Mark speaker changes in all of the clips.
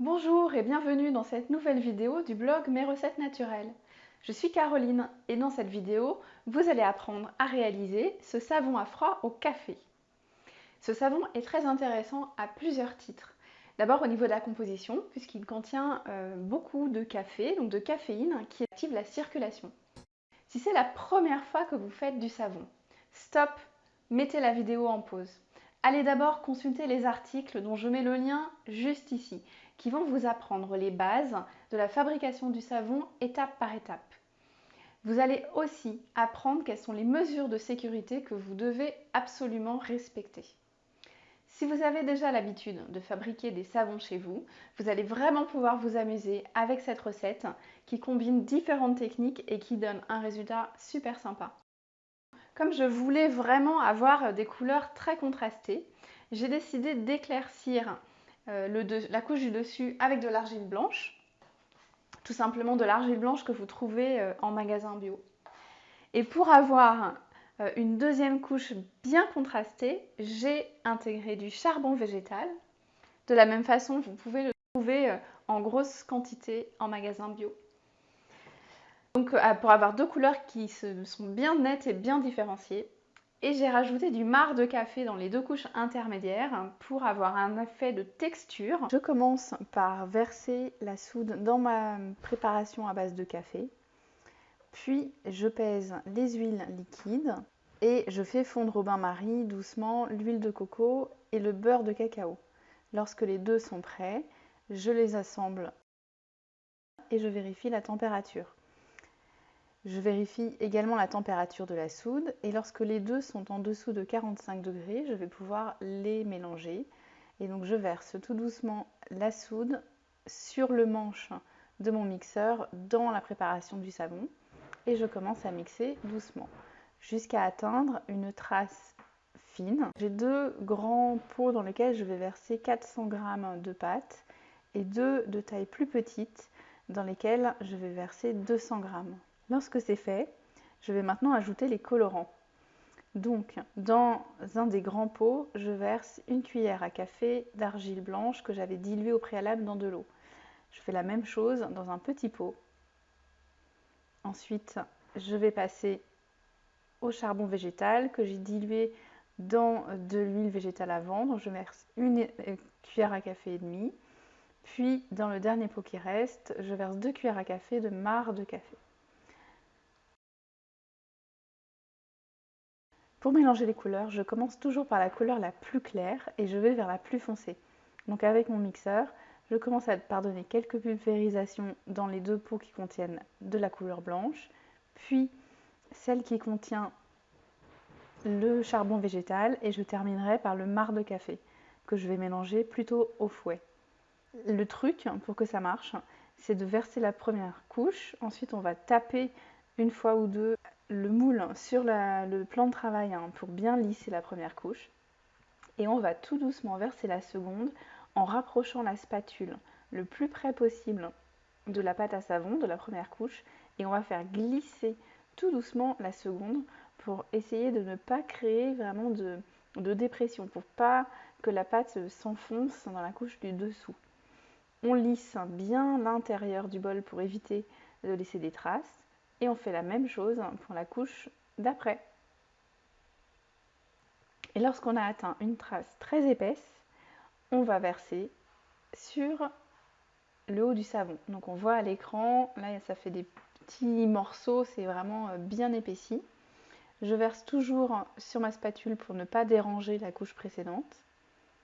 Speaker 1: Bonjour et bienvenue dans cette nouvelle vidéo du blog Mes recettes naturelles. Je suis Caroline et dans cette vidéo, vous allez apprendre à réaliser ce savon à froid au café. Ce savon est très intéressant à plusieurs titres. D'abord au niveau de la composition, puisqu'il contient euh, beaucoup de café, donc de caféine, qui active la circulation. Si c'est la première fois que vous faites du savon, stop, mettez la vidéo en pause. Allez d'abord consulter les articles dont je mets le lien juste ici, qui vont vous apprendre les bases de la fabrication du savon étape par étape. Vous allez aussi apprendre quelles sont les mesures de sécurité que vous devez absolument respecter. Si vous avez déjà l'habitude de fabriquer des savons chez vous, vous allez vraiment pouvoir vous amuser avec cette recette qui combine différentes techniques et qui donne un résultat super sympa. Comme je voulais vraiment avoir des couleurs très contrastées, j'ai décidé d'éclaircir euh, la couche du dessus avec de l'argile blanche. Tout simplement de l'argile blanche que vous trouvez euh, en magasin bio. Et pour avoir euh, une deuxième couche bien contrastée, j'ai intégré du charbon végétal. De la même façon, vous pouvez le trouver en grosse quantité en magasin bio. Donc euh, pour avoir deux couleurs qui sont bien nettes et bien différenciées. Et j'ai rajouté du marc de café dans les deux couches intermédiaires pour avoir un effet de texture. Je commence par verser la soude dans ma préparation à base de café. Puis je pèse les huiles liquides et je fais fondre au bain-marie doucement l'huile de coco et le beurre de cacao. Lorsque les deux sont prêts, je les assemble et je vérifie la température. Je vérifie également la température de la soude et lorsque les deux sont en dessous de 45 degrés, je vais pouvoir les mélanger. Et donc je verse tout doucement la soude sur le manche de mon mixeur dans la préparation du savon et je commence à mixer doucement jusqu'à atteindre une trace fine. J'ai deux grands pots dans lesquels je vais verser 400 g de pâte et deux de taille plus petite dans lesquels je vais verser 200 g. Lorsque c'est fait, je vais maintenant ajouter les colorants. Donc, dans un des grands pots, je verse une cuillère à café d'argile blanche que j'avais diluée au préalable dans de l'eau. Je fais la même chose dans un petit pot. Ensuite, je vais passer au charbon végétal que j'ai dilué dans de l'huile végétale à vendre. Je verse une cuillère à café et demi. Puis, dans le dernier pot qui reste, je verse deux cuillères à café de marc de café. Pour mélanger les couleurs, je commence toujours par la couleur la plus claire et je vais vers la plus foncée. Donc avec mon mixeur, je commence à pardonner quelques pulvérisations dans les deux pots qui contiennent de la couleur blanche, puis celle qui contient le charbon végétal et je terminerai par le marc de café que je vais mélanger plutôt au fouet. Le truc pour que ça marche, c'est de verser la première couche, ensuite on va taper une fois ou deux le moule sur le plan de travail hein, pour bien lisser la première couche. Et on va tout doucement verser la seconde en rapprochant la spatule le plus près possible de la pâte à savon de la première couche et on va faire glisser tout doucement la seconde pour essayer de ne pas créer vraiment de, de dépression, pour pas que la pâte s'enfonce dans la couche du dessous. On lisse bien l'intérieur du bol pour éviter de laisser des traces et on fait la même chose pour la couche d'après. Et lorsqu'on a atteint une trace très épaisse, on va verser sur le haut du savon. Donc on voit à l'écran, là ça fait des petits morceaux, c'est vraiment euh, bien épaissi. Je verse toujours sur ma spatule pour ne pas déranger la couche précédente.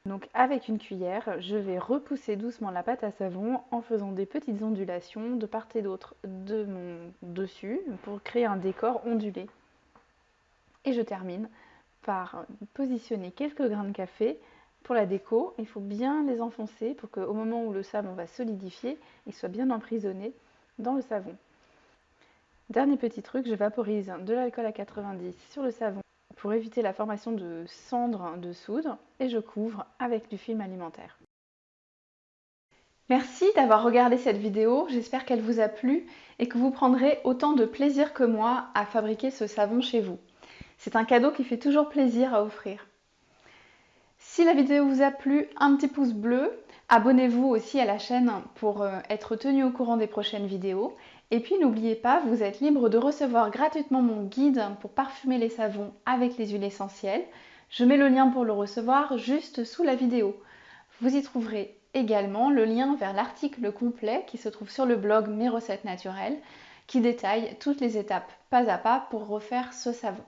Speaker 1: Donc avec une cuillère, je vais repousser doucement la pâte à savon en faisant des petites ondulations de part et d'autre de mon dessus pour créer un décor ondulé. Et je termine par positionner quelques grains de café pour la déco. Il faut bien les enfoncer pour qu'au moment où le savon va solidifier, il soit bien emprisonné dans le savon. Dernier petit truc, je vaporise de l'alcool à 90 sur le savon pour éviter la formation de cendres de soude et je couvre avec du film alimentaire. Merci d'avoir regardé cette vidéo, j'espère qu'elle vous a plu et que vous prendrez autant de plaisir que moi à fabriquer ce savon chez vous. C'est un cadeau qui fait toujours plaisir à offrir. Si la vidéo vous a plu, un petit pouce bleu, Abonnez-vous aussi à la chaîne pour euh, être tenu au courant des prochaines vidéos. Et puis n'oubliez pas, vous êtes libre de recevoir gratuitement mon guide pour parfumer les savons avec les huiles essentielles. Je mets le lien pour le recevoir juste sous la vidéo. Vous y trouverez également le lien vers l'article complet qui se trouve sur le blog Mes recettes naturelles qui détaille toutes les étapes pas à pas pour refaire ce savon.